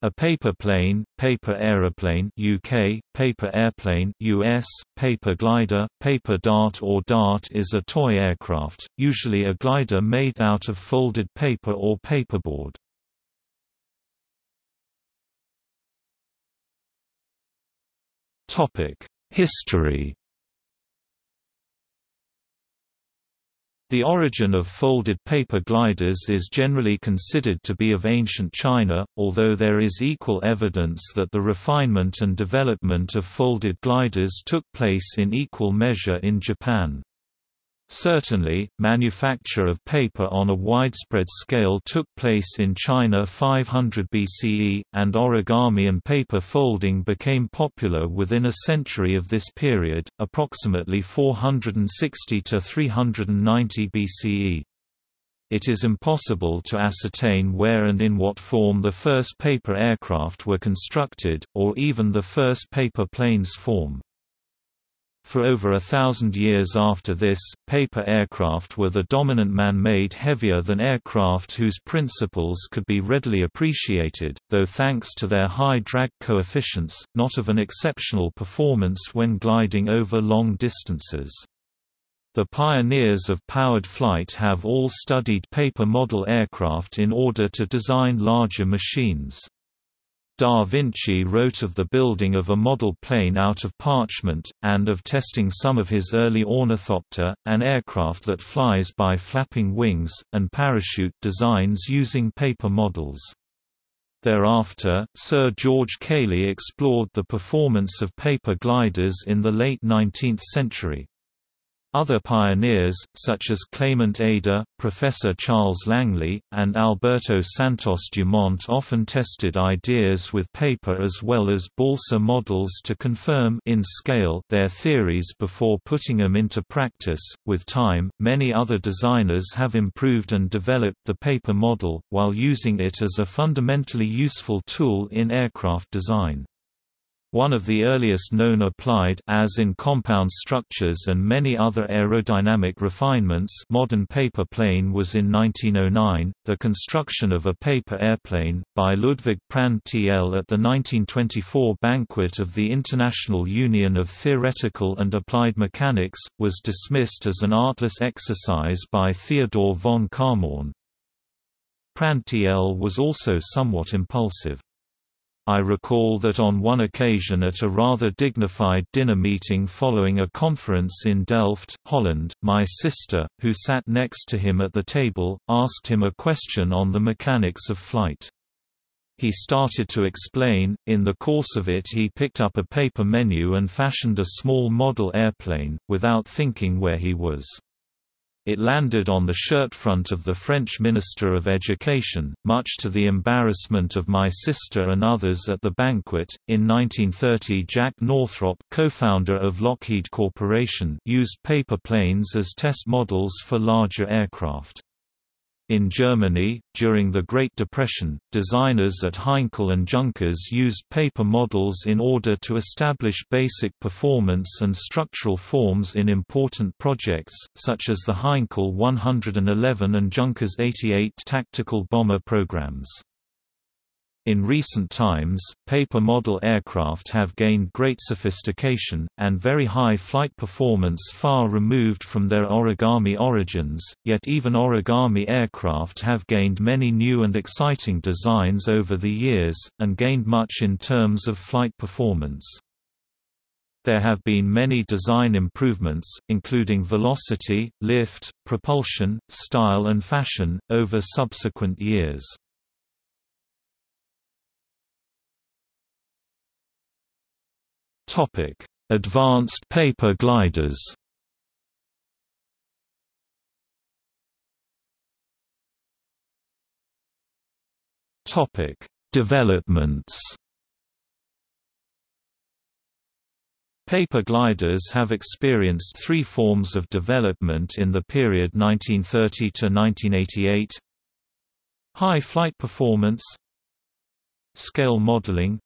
A paper plane, paper aeroplane UK, paper airplane US, paper glider, paper dart or dart is a toy aircraft, usually a glider made out of folded paper or paperboard. History The origin of folded paper gliders is generally considered to be of ancient China, although there is equal evidence that the refinement and development of folded gliders took place in equal measure in Japan. Certainly, manufacture of paper on a widespread scale took place in China 500 BCE, and origami and paper folding became popular within a century of this period, approximately 460 to 390 BCE. It is impossible to ascertain where and in what form the first paper aircraft were constructed, or even the first paper planes form. For over a thousand years after this, paper aircraft were the dominant man-made heavier than aircraft whose principles could be readily appreciated, though thanks to their high drag coefficients, not of an exceptional performance when gliding over long distances. The pioneers of powered flight have all studied paper model aircraft in order to design larger machines. Da Vinci wrote of the building of a model plane out of parchment, and of testing some of his early ornithopter, an aircraft that flies by flapping wings, and parachute designs using paper models. Thereafter, Sir George Cayley explored the performance of paper gliders in the late 19th century. Other pioneers, such as Clement Ader, Professor Charles Langley, and Alberto Santos Dumont often tested ideas with paper as well as balsa models to confirm in scale their theories before putting them into practice. With time, many other designers have improved and developed the paper model, while using it as a fundamentally useful tool in aircraft design. One of the earliest known applied as in compound structures and many other aerodynamic refinements modern paper plane was in 1909, the construction of a paper airplane, by Ludwig Prandtl at the 1924 banquet of the International Union of Theoretical and Applied Mechanics, was dismissed as an artless exercise by Theodore von Kármán. Prandtl was also somewhat impulsive. I recall that on one occasion at a rather dignified dinner meeting following a conference in Delft, Holland, my sister, who sat next to him at the table, asked him a question on the mechanics of flight. He started to explain, in the course of it he picked up a paper menu and fashioned a small model airplane, without thinking where he was. It landed on the shirt front of the French Minister of Education, much to the embarrassment of my sister and others at the banquet. In 1930, Jack Northrop, co-founder of Lockheed Corporation, used paper planes as test models for larger aircraft. In Germany, during the Great Depression, designers at Heinkel and Junkers used paper models in order to establish basic performance and structural forms in important projects, such as the Heinkel 111 and Junkers 88 tactical bomber programs. In recent times, paper model aircraft have gained great sophistication, and very high flight performance far removed from their origami origins, yet even origami aircraft have gained many new and exciting designs over the years, and gained much in terms of flight performance. There have been many design improvements, including velocity, lift, propulsion, style and fashion, over subsequent years. Topic: Advanced paper gliders. Topic: Developments. Paper gliders have experienced three forms of development in the period 1930 to 1988. High flight performance Scale modeling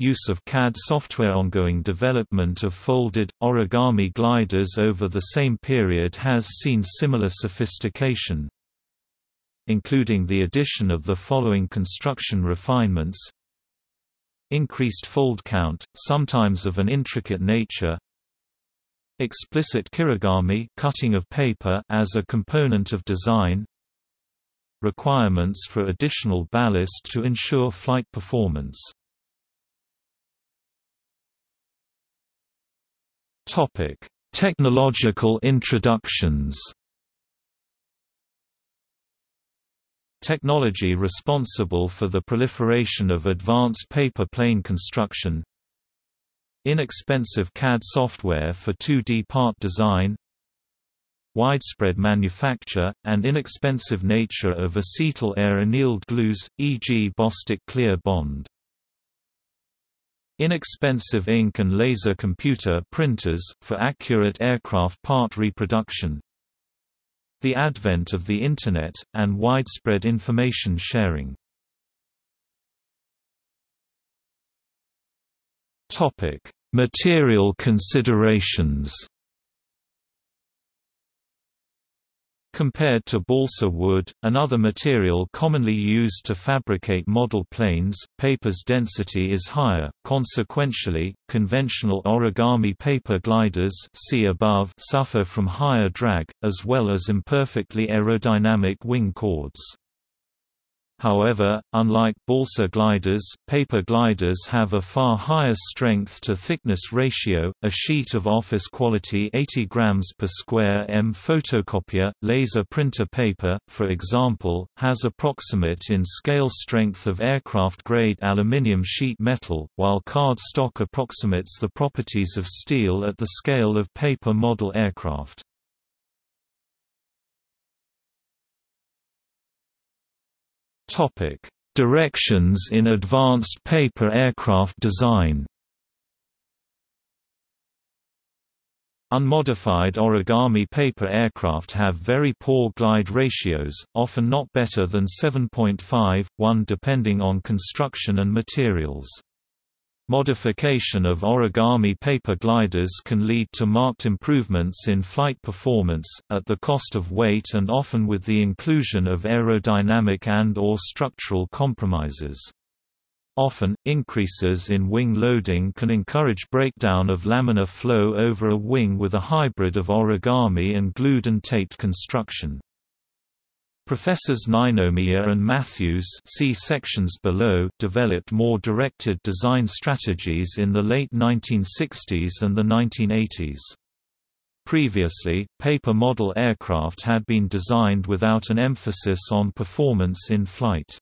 Use of CAD software Ongoing development of folded, origami gliders over the same period has seen similar sophistication. including the addition of the following construction refinements. Increased fold count, sometimes of an intricate nature. Explicit kirigami cutting of paper as a component of design. Requirements for additional ballast to ensure flight performance Technological introductions Technology responsible for the proliferation of advanced paper plane construction Inexpensive CAD software for 2D part design Widespread manufacture, and inexpensive nature of acetyl air annealed glues, e.g. Bostik Clear Bond. Inexpensive ink and laser computer printers, for accurate aircraft part reproduction. The advent of the Internet, and widespread information sharing. Material considerations Compared to balsa wood, another material commonly used to fabricate model planes, paper's density is higher, consequentially, conventional origami paper gliders see above suffer from higher drag, as well as imperfectly aerodynamic wing chords. However, unlike balsa gliders, paper gliders have a far higher strength-to-thickness ratio. A sheet of office-quality 80 grams per square m photocopier, laser printer paper, for example, has approximate in scale strength of aircraft-grade aluminium sheet metal, while card stock approximates the properties of steel at the scale of paper model aircraft. Topic: Directions in advanced paper aircraft design. Unmodified origami paper aircraft have very poor glide ratios, often not better than 7.5, 1 depending on construction and materials. Modification of origami paper gliders can lead to marked improvements in flight performance, at the cost of weight and often with the inclusion of aerodynamic and or structural compromises. Often, increases in wing loading can encourage breakdown of laminar flow over a wing with a hybrid of origami and glued and taped construction. Professors Ninomiya and Matthews see sections below developed more directed design strategies in the late 1960s and the 1980s. Previously, paper model aircraft had been designed without an emphasis on performance in flight.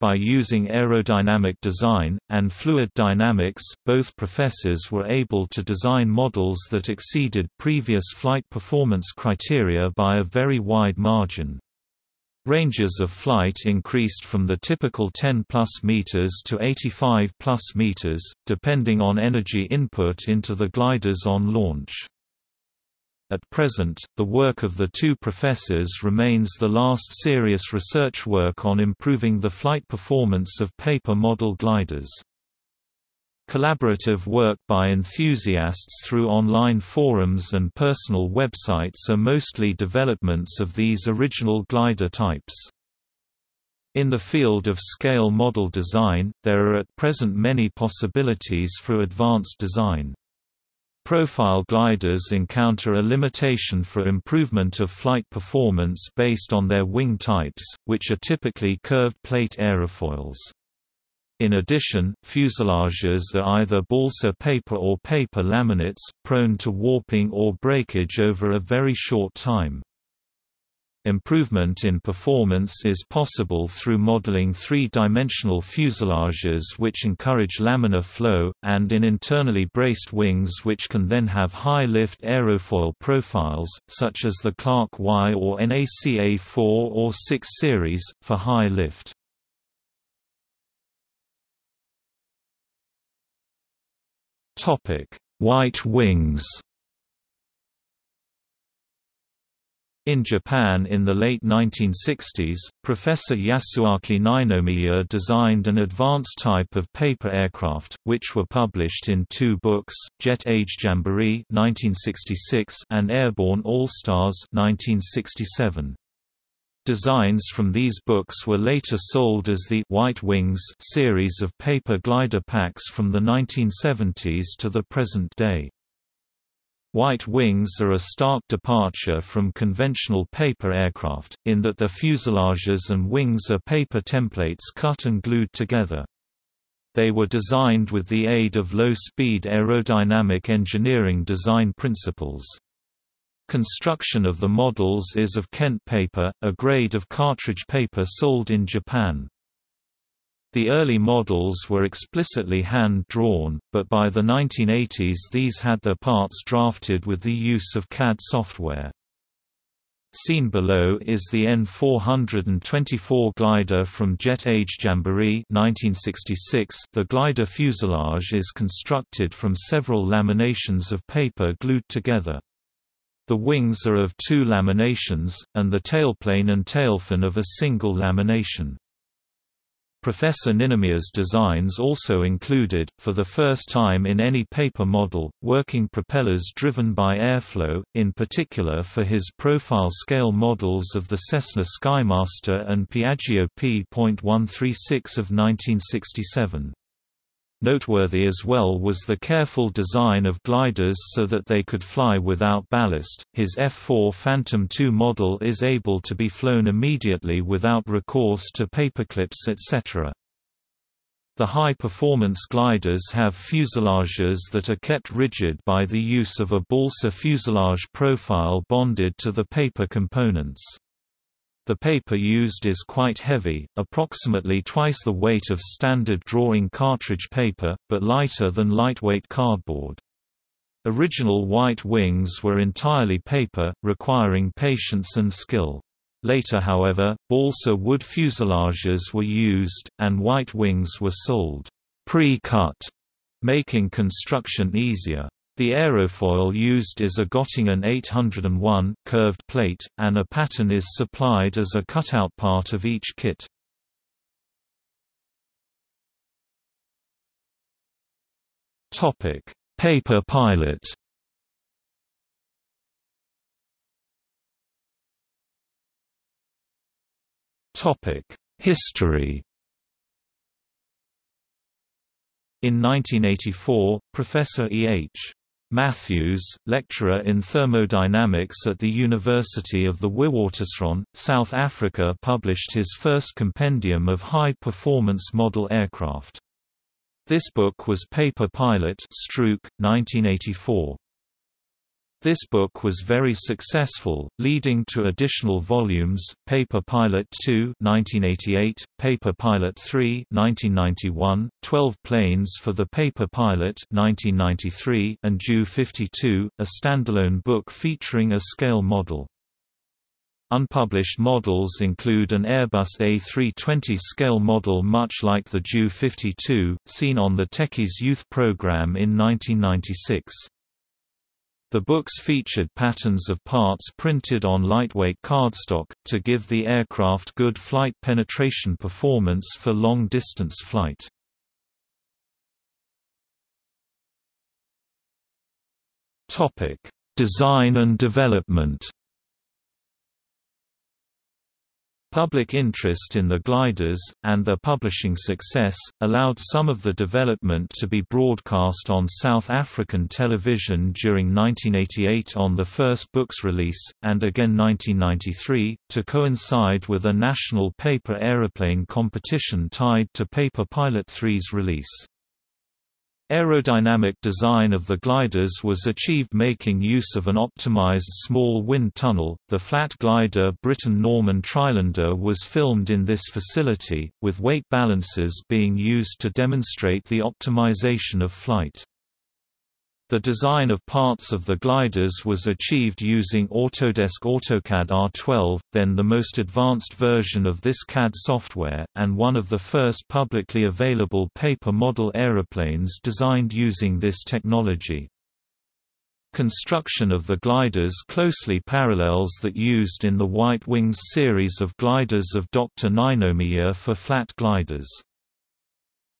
By using aerodynamic design, and fluid dynamics, both professors were able to design models that exceeded previous flight performance criteria by a very wide margin. Ranges of flight increased from the typical 10 plus meters to 85 plus meters, depending on energy input into the gliders on launch. At present, the work of the two professors remains the last serious research work on improving the flight performance of paper model gliders. Collaborative work by enthusiasts through online forums and personal websites are mostly developments of these original glider types. In the field of scale model design, there are at present many possibilities for advanced design. Profile gliders encounter a limitation for improvement of flight performance based on their wing types, which are typically curved plate aerofoils. In addition, fuselages are either balsa paper or paper laminates, prone to warping or breakage over a very short time. Improvement in performance is possible through modeling three-dimensional fuselages which encourage laminar flow, and in internally braced wings which can then have high-lift aerofoil profiles, such as the Clark Y or NACA 4 or 6 series, for high lift. White wings In Japan in the late 1960s, Professor Yasuaki Ninomiya designed an advanced type of paper aircraft, which were published in two books, Jet Age Jamboree 1966 and Airborne All-Stars 1967. Designs from these books were later sold as the White Wings series of paper glider packs from the 1970s to the present day. White wings are a stark departure from conventional paper aircraft, in that their fuselages and wings are paper templates cut and glued together. They were designed with the aid of low-speed aerodynamic engineering design principles. Construction of the models is of Kent paper, a grade of cartridge paper sold in Japan. The early models were explicitly hand-drawn, but by the 1980s these had their parts drafted with the use of CAD software. Seen below is the N424 glider from Jet Age Jamboree 1966. The glider fuselage is constructed from several laminations of paper glued together. The wings are of two laminations, and the tailplane and tailfin of a single lamination. Professor Ninomiya's designs also included, for the first time in any paper model, working propellers driven by airflow, in particular for his profile-scale models of the Cessna Skymaster and Piaggio P.136 of 1967. Noteworthy as well was the careful design of gliders so that they could fly without ballast. His F4 Phantom II model is able to be flown immediately without recourse to paperclips etc. The high-performance gliders have fuselages that are kept rigid by the use of a balsa fuselage profile bonded to the paper components. The paper used is quite heavy, approximately twice the weight of standard drawing cartridge paper, but lighter than lightweight cardboard. Original white wings were entirely paper, requiring patience and skill. Later however, balsa wood fuselages were used, and white wings were sold pre-cut, making construction easier. The aerofoil used is a Göttingen 801 curved plate, and a pattern is supplied as a cutout part of each kit. Topic: Paper Pilot. Topic: History. In 1984, Professor E. H. Matthews, lecturer in thermodynamics at the University of the Witwatersrand, South Africa published his first compendium of high-performance model aircraft. This book was Paper Pilot Struik, 1984. This book was very successful, leading to additional volumes, Paper Pilot 2 1988, Paper Pilot 3 1991, 12 Planes for the Paper Pilot 1993, and Ju 52, a standalone book featuring a scale model. Unpublished models include an Airbus A320 scale model much like the Ju 52, seen on the Techies Youth program in 1996. The books featured patterns of parts printed on lightweight cardstock, to give the aircraft good flight penetration performance for long-distance flight. Design and development Public interest in the gliders, and their publishing success, allowed some of the development to be broadcast on South African television during 1988 on the first book's release, and again 1993, to coincide with a national paper aeroplane competition tied to Paper Pilot 3's release. Aerodynamic design of the gliders was achieved making use of an optimized small wind tunnel. The flat glider Britten Norman Trislander was filmed in this facility, with weight balances being used to demonstrate the optimization of flight. The design of parts of the gliders was achieved using Autodesk AutoCAD R12, then the most advanced version of this CAD software, and one of the first publicly available paper model aeroplanes designed using this technology. Construction of the gliders closely parallels that used in the White Wings series of gliders of Dr. Ninomiya for flat gliders.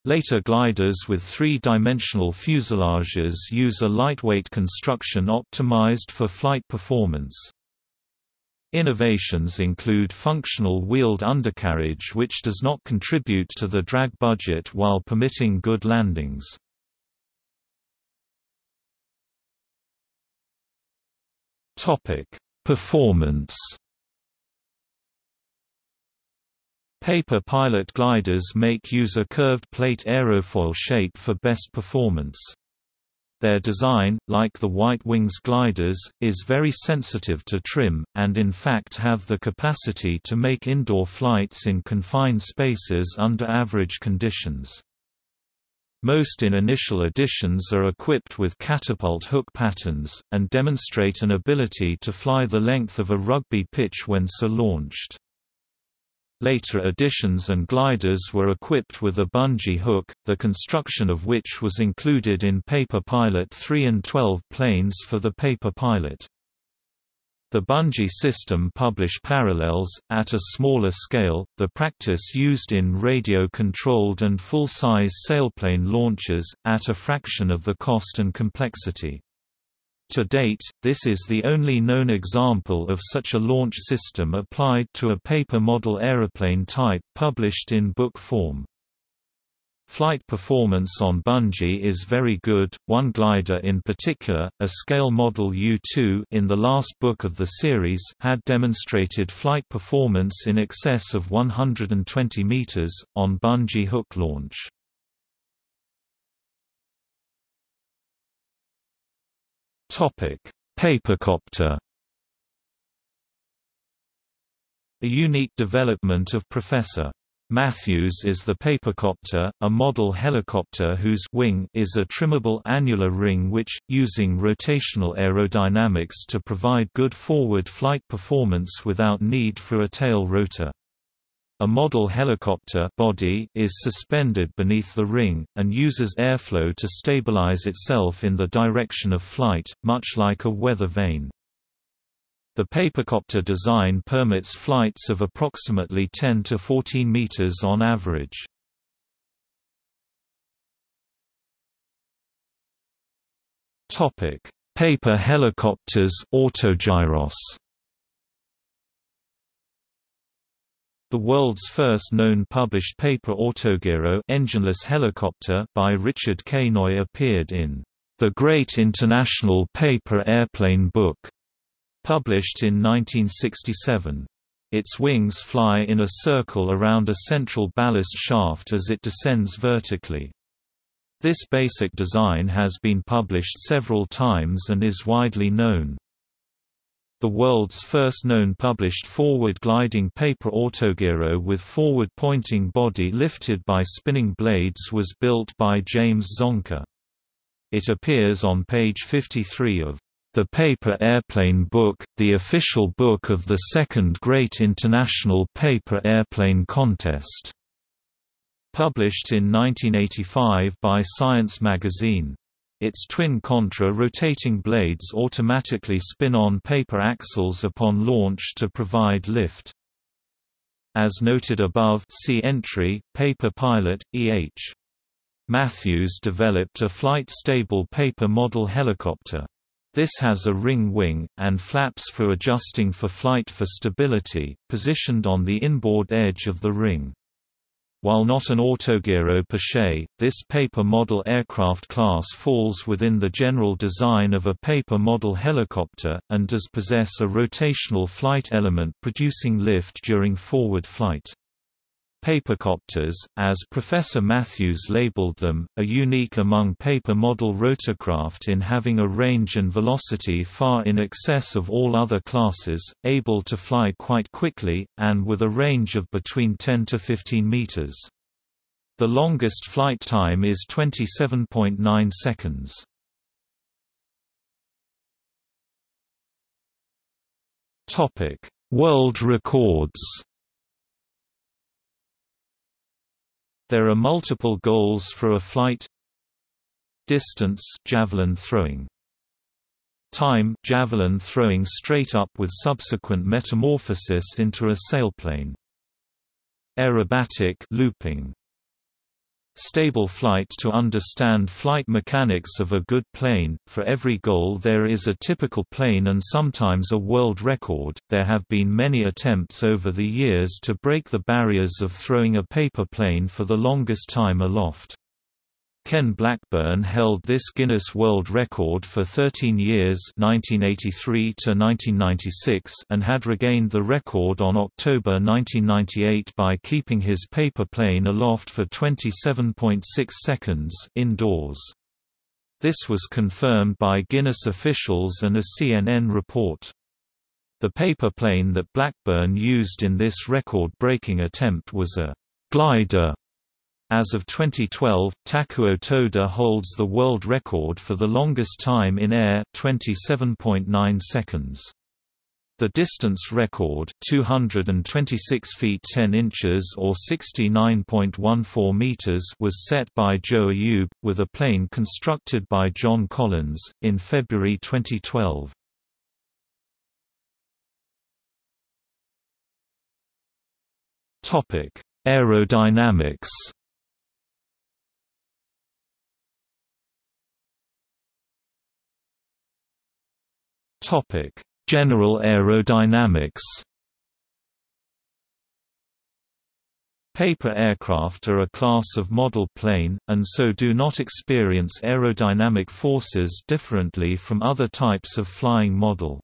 Later gliders with three-dimensional fuselages use a lightweight construction optimized for flight performance. Innovations include functional wheeled undercarriage which does not contribute to the drag budget while permitting good landings. Performance Paper pilot gliders make use a curved plate aerofoil shape for best performance. Their design, like the White Wings gliders, is very sensitive to trim, and in fact have the capacity to make indoor flights in confined spaces under average conditions. Most in initial editions are equipped with catapult hook patterns, and demonstrate an ability to fly the length of a rugby pitch when so launched. Later editions and gliders were equipped with a bungee hook, the construction of which was included in Paper Pilot 3 and 12 planes for the Paper Pilot. The bungee system publish parallels, at a smaller scale, the practice used in radio-controlled and full-size sailplane launches, at a fraction of the cost and complexity. To date, this is the only known example of such a launch system applied to a paper model aeroplane type published in book form. Flight performance on bungee is very good, one glider in particular, a scale model U-2 in the last book of the series had demonstrated flight performance in excess of 120 meters, on bungee hook launch. Topic: Papercopter. A unique development of Professor Matthews is the Papercopter, a model helicopter whose wing is a trimmable annular ring which, using rotational aerodynamics to provide good forward flight performance without need for a tail rotor. A model helicopter body is suspended beneath the ring, and uses airflow to stabilize itself in the direction of flight, much like a weather vane. The papercopter design permits flights of approximately 10 to 14 meters on average. Paper helicopters autogyros The world's first known published paper autogiro engineless helicopter by Richard K. Noy appeared in The Great International Paper Airplane Book, published in 1967. Its wings fly in a circle around a central ballast shaft as it descends vertically. This basic design has been published several times and is widely known. The world's first known published forward-gliding paper autogyro with forward-pointing body lifted by spinning blades was built by James Zongker. It appears on page 53 of the Paper Airplane Book, the official book of the Second Great International Paper Airplane Contest. Published in 1985 by Science magazine. Its twin contra-rotating blades automatically spin on paper axles upon launch to provide lift. As noted above see entry, Paper Pilot, E.H. Matthews developed a flight-stable paper model helicopter. This has a ring wing, and flaps for adjusting for flight for stability, positioned on the inboard edge of the ring. While not an autogyro per se, this paper model aircraft class falls within the general design of a paper model helicopter, and does possess a rotational flight element producing lift during forward flight. Papercopters, as Professor Matthews labeled them, are unique among paper model rotorcraft in having a range and velocity far in excess of all other classes, able to fly quite quickly, and with a range of between 10 to 15 meters. The longest flight time is 27.9 seconds. World records There are multiple goals for a flight. Distance javelin throwing. Time javelin throwing straight up with subsequent metamorphosis into a sailplane. Aerobatic looping Stable flight To understand flight mechanics of a good plane, for every goal there is a typical plane and sometimes a world record. There have been many attempts over the years to break the barriers of throwing a paper plane for the longest time aloft. Ken Blackburn held this Guinness World Record for 13 years 1983 to 1996 and had regained the record on October 1998 by keeping his paper plane aloft for 27.6 seconds indoors. This was confirmed by Guinness officials and a CNN report. The paper plane that Blackburn used in this record-breaking attempt was a glider as of 2012, Takuo Toda holds the world record for the longest time in air 27.9 seconds. The distance record 226 feet 10 inches or 69.14 meters was set by Joe Ayoub, with a plane constructed by John Collins, in February 2012. Topic: Aerodynamics Topic: General aerodynamics. Paper aircraft are a class of model plane, and so do not experience aerodynamic forces differently from other types of flying model.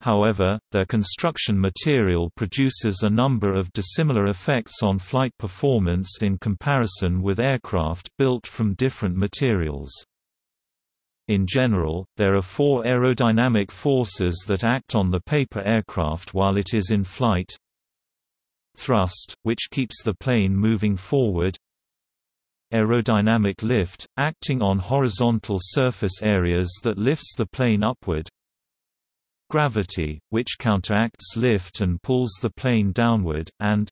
However, their construction material produces a number of dissimilar effects on flight performance in comparison with aircraft built from different materials. In general, there are four aerodynamic forces that act on the paper aircraft while it is in flight. Thrust, which keeps the plane moving forward. Aerodynamic lift, acting on horizontal surface areas that lifts the plane upward. Gravity, which counteracts lift and pulls the plane downward, and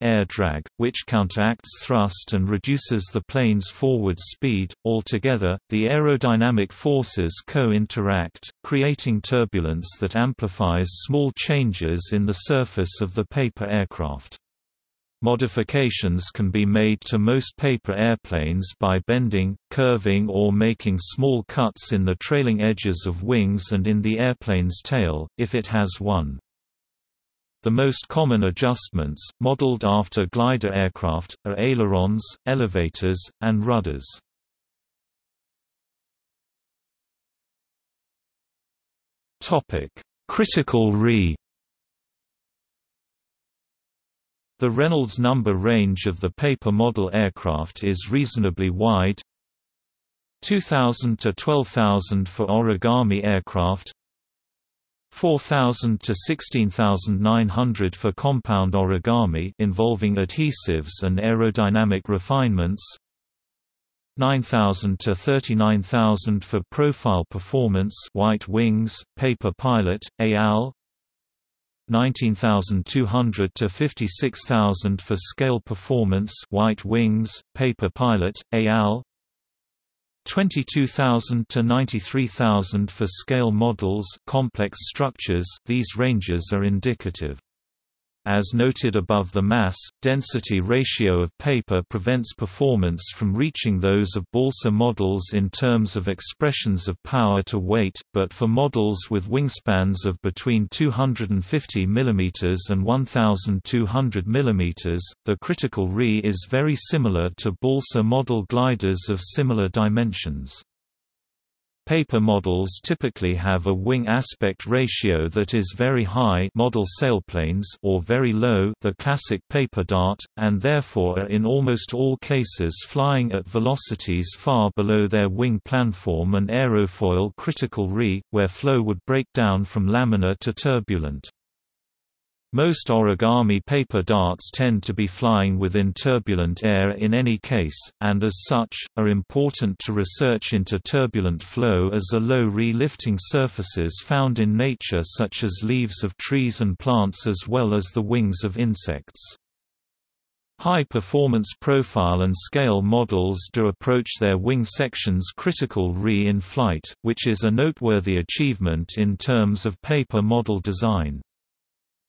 air drag, which counteracts thrust and reduces the plane's forward speed. Altogether, the aerodynamic forces co-interact, creating turbulence that amplifies small changes in the surface of the paper aircraft. Modifications can be made to most paper airplanes by bending, curving or making small cuts in the trailing edges of wings and in the airplane's tail, if it has one. The most common adjustments, modeled after glider aircraft, are ailerons, elevators, and rudders. Critical re The Reynolds number range of the paper model aircraft is reasonably wide 2000 to 12000 for origami aircraft 4,000 to 16,900 for compound origami involving adhesives and aerodynamic refinements 9,000 to 39,000 for profile performance white wings, paper pilot, AL 19,200 to 56,000 for scale performance white wings, paper pilot, AL 22,000 to 93,000 for scale models complex structures these ranges are indicative. As noted above the mass-density ratio of paper prevents performance from reaching those of balsa models in terms of expressions of power to weight, but for models with wingspans of between 250 mm and 1200 mm, the critical Re is very similar to balsa model gliders of similar dimensions. Paper models typically have a wing aspect ratio that is very high model sailplanes or very low the classic paper dart, and therefore are in almost all cases flying at velocities far below their wing planform and aerofoil critical re, where flow would break down from laminar to turbulent. Most origami paper darts tend to be flying within turbulent air in any case, and as such, are important to research into turbulent flow as are low re-lifting surfaces found in nature such as leaves of trees and plants as well as the wings of insects. High-performance profile and scale models do approach their wing sections critical re in flight, which is a noteworthy achievement in terms of paper model design.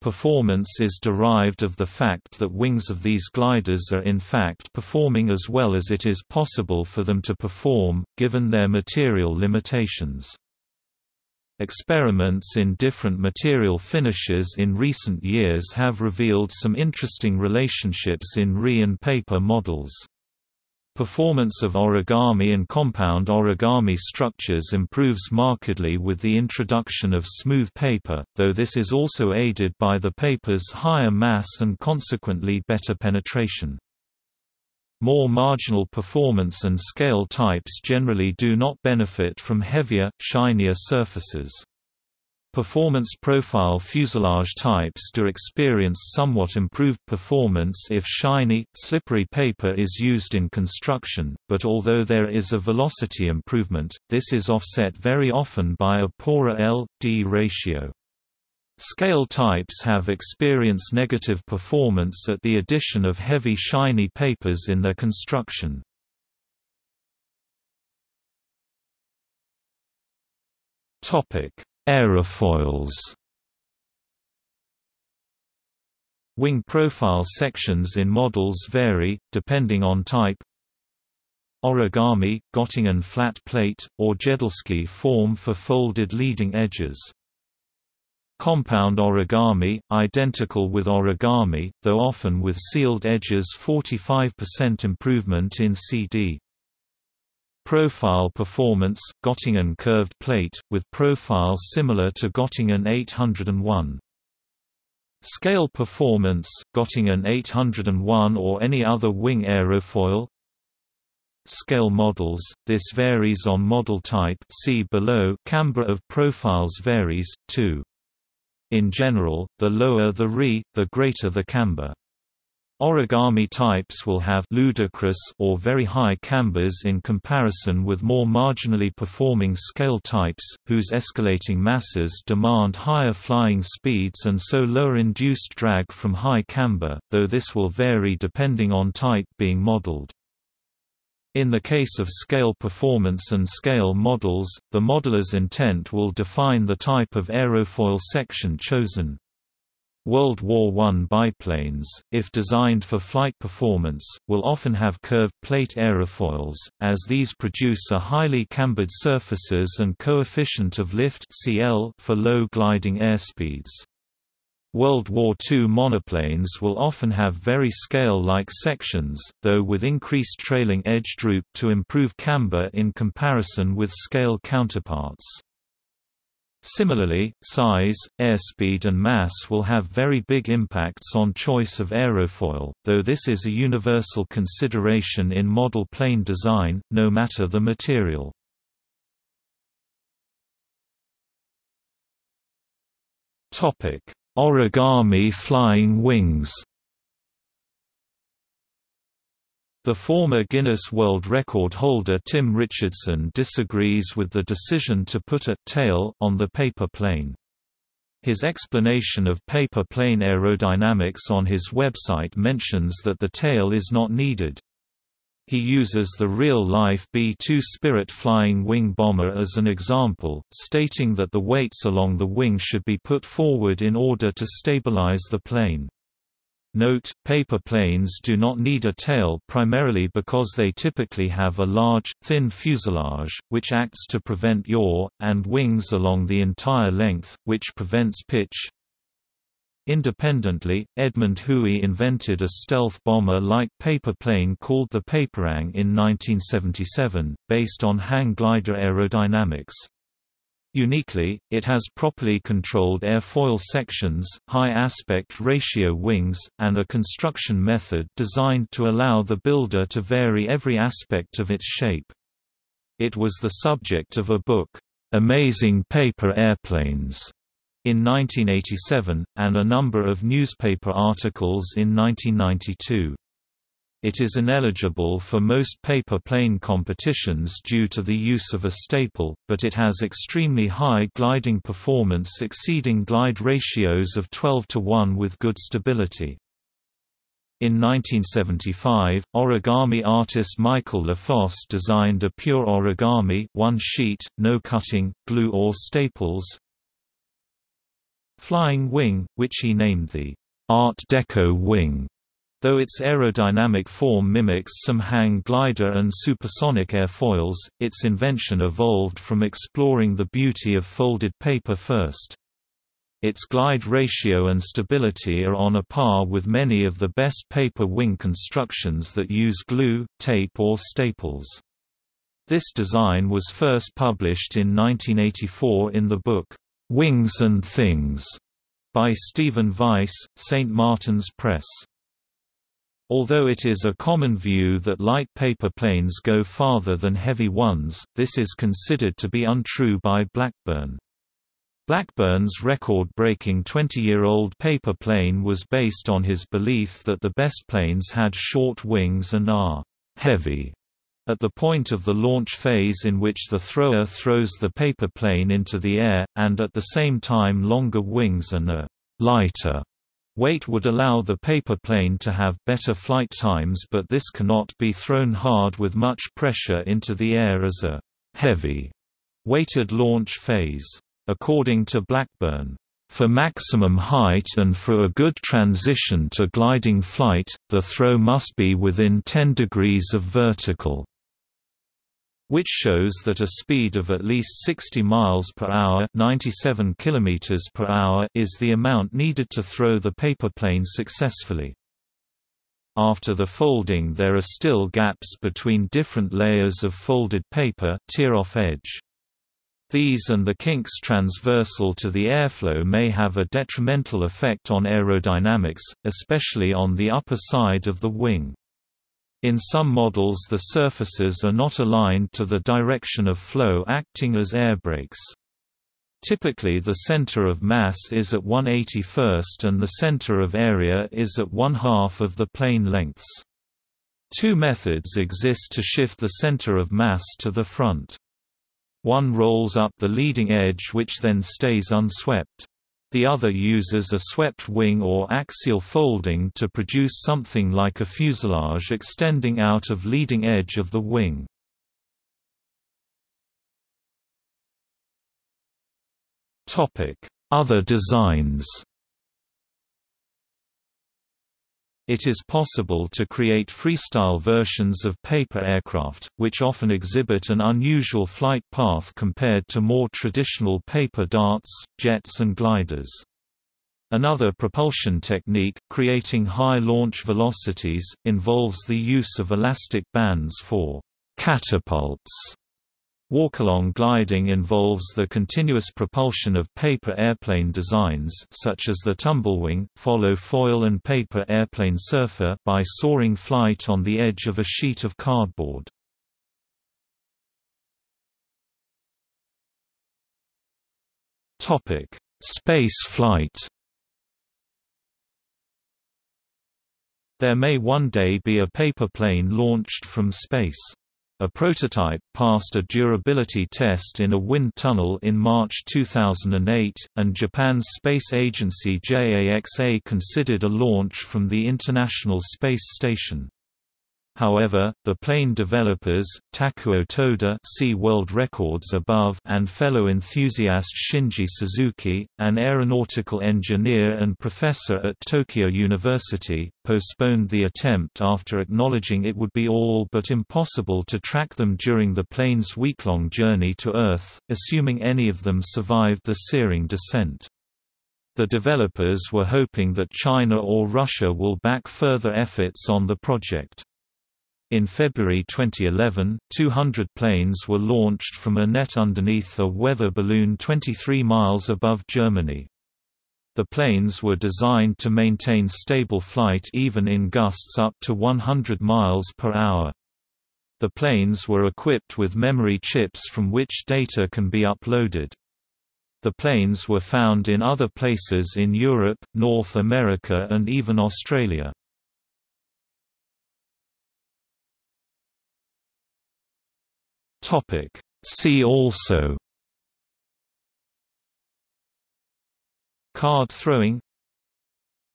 Performance is derived of the fact that wings of these gliders are in fact performing as well as it is possible for them to perform, given their material limitations. Experiments in different material finishes in recent years have revealed some interesting relationships in RE and paper models. Performance of origami and compound origami structures improves markedly with the introduction of smooth paper, though this is also aided by the paper's higher mass and consequently better penetration. More marginal performance and scale types generally do not benefit from heavier, shinier surfaces. Performance profile fuselage types do experience somewhat improved performance if shiny, slippery paper is used in construction, but although there is a velocity improvement, this is offset very often by a poorer L-D ratio. Scale types have experienced negative performance at the addition of heavy shiny papers in their construction. Topic Aerofoils Wing profile sections in models vary, depending on type. Origami, Göttingen flat plate, or Jedelsky form for folded leading edges. Compound origami, identical with origami, though often with sealed edges 45% improvement in CD. Profile performance, Göttingen curved plate, with profile similar to Göttingen 801. Scale performance, Göttingen 801 or any other wing aerofoil Scale models, this varies on model type see below camber of profiles varies, too. In general, the lower the Re, the greater the camber. Origami types will have ludicrous or very high cambers in comparison with more marginally performing scale types, whose escalating masses demand higher flying speeds and so lower induced drag from high camber, though this will vary depending on type being modeled. In the case of scale performance and scale models, the modeler's intent will define the type of aerofoil section chosen. World War I biplanes, if designed for flight performance, will often have curved plate aerofoils, as these produce a highly cambered surfaces and coefficient of lift CL for low gliding airspeeds. World War II monoplanes will often have very scale-like sections, though with increased trailing edge droop to improve camber in comparison with scale counterparts. Similarly, size, airspeed and mass will have very big impacts on choice of aerofoil, though this is a universal consideration in model plane design, no matter the material. Origami flying wings The former Guinness World Record holder Tim Richardson disagrees with the decision to put a «tail» on the paper plane. His explanation of paper plane aerodynamics on his website mentions that the tail is not needed. He uses the real-life B-2 Spirit flying wing bomber as an example, stating that the weights along the wing should be put forward in order to stabilize the plane. Note, paper planes do not need a tail primarily because they typically have a large, thin fuselage, which acts to prevent yaw, and wings along the entire length, which prevents pitch. Independently, Edmond Hui invented a stealth bomber-like paper plane called the Paperang in 1977, based on hang glider aerodynamics. Uniquely, it has properly controlled airfoil sections, high aspect ratio wings, and a construction method designed to allow the builder to vary every aspect of its shape. It was the subject of a book, "'Amazing Paper Airplanes' in 1987, and a number of newspaper articles in 1992. It is ineligible for most paper plane competitions due to the use of a staple, but it has extremely high gliding performance exceeding glide ratios of 12 to 1 with good stability. In 1975, origami artist Michael LaFosse designed a pure origami one sheet, no cutting, glue or staples, flying wing, which he named the Art Deco wing. Though its aerodynamic form mimics some hang glider and supersonic airfoils, its invention evolved from exploring the beauty of folded paper first. Its glide ratio and stability are on a par with many of the best paper wing constructions that use glue, tape or staples. This design was first published in 1984 in the book, "'Wings and Things' by Stephen Weiss, St. Martin's Press. Although it is a common view that light paper planes go farther than heavy ones, this is considered to be untrue by Blackburn. Blackburn's record-breaking 20-year-old paper plane was based on his belief that the best planes had short wings and are «heavy» at the point of the launch phase in which the thrower throws the paper plane into the air, and at the same time longer wings and a lighter weight would allow the paper plane to have better flight times but this cannot be thrown hard with much pressure into the air as a heavy weighted launch phase. According to Blackburn, for maximum height and for a good transition to gliding flight, the throw must be within 10 degrees of vertical which shows that a speed of at least 60 miles per hour, 97 kilometers per hour is the amount needed to throw the paper plane successfully. After the folding there are still gaps between different layers of folded paper tear-off edge. These and the kinks transversal to the airflow may have a detrimental effect on aerodynamics, especially on the upper side of the wing. In some models the surfaces are not aligned to the direction of flow acting as air brakes. Typically the center of mass is at 181st and the center of area is at one half of the plane lengths. Two methods exist to shift the center of mass to the front. One rolls up the leading edge which then stays unswept. The other uses a swept wing or axial folding to produce something like a fuselage extending out of leading edge of the wing. Other designs It is possible to create freestyle versions of paper aircraft, which often exhibit an unusual flight path compared to more traditional paper darts, jets and gliders. Another propulsion technique, creating high launch velocities, involves the use of elastic bands for catapults Walk-along gliding involves the continuous propulsion of paper airplane designs such as the tumblewing, follow foil and paper airplane surfer by soaring flight on the edge of a sheet of cardboard. Topic: Space flight There may one day be a paper plane launched from space. A prototype passed a durability test in a wind tunnel in March 2008, and Japan's space agency JAXA considered a launch from the International Space Station. However, the plane developers, Takuo Toda see World Records above and fellow enthusiast Shinji Suzuki, an aeronautical engineer and professor at Tokyo University, postponed the attempt after acknowledging it would be all but impossible to track them during the plane's week-long journey to Earth, assuming any of them survived the searing descent. The developers were hoping that China or Russia will back further efforts on the project. In February 2011, 200 planes were launched from a net underneath a weather balloon 23 miles above Germany. The planes were designed to maintain stable flight even in gusts up to 100 miles per hour. The planes were equipped with memory chips from which data can be uploaded. The planes were found in other places in Europe, North America and even Australia. Topic. See also. Card throwing.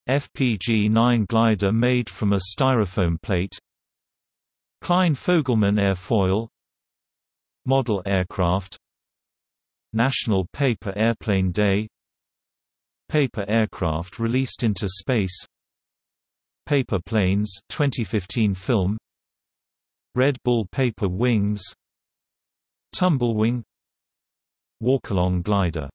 FPG-9 glider made from a styrofoam plate. Kline-Fogleman airfoil. Model aircraft. National Paper Airplane Day. Paper aircraft released into space. Paper Planes 2015 film. Red Bull Paper Wings Tumblewing Walkalong glider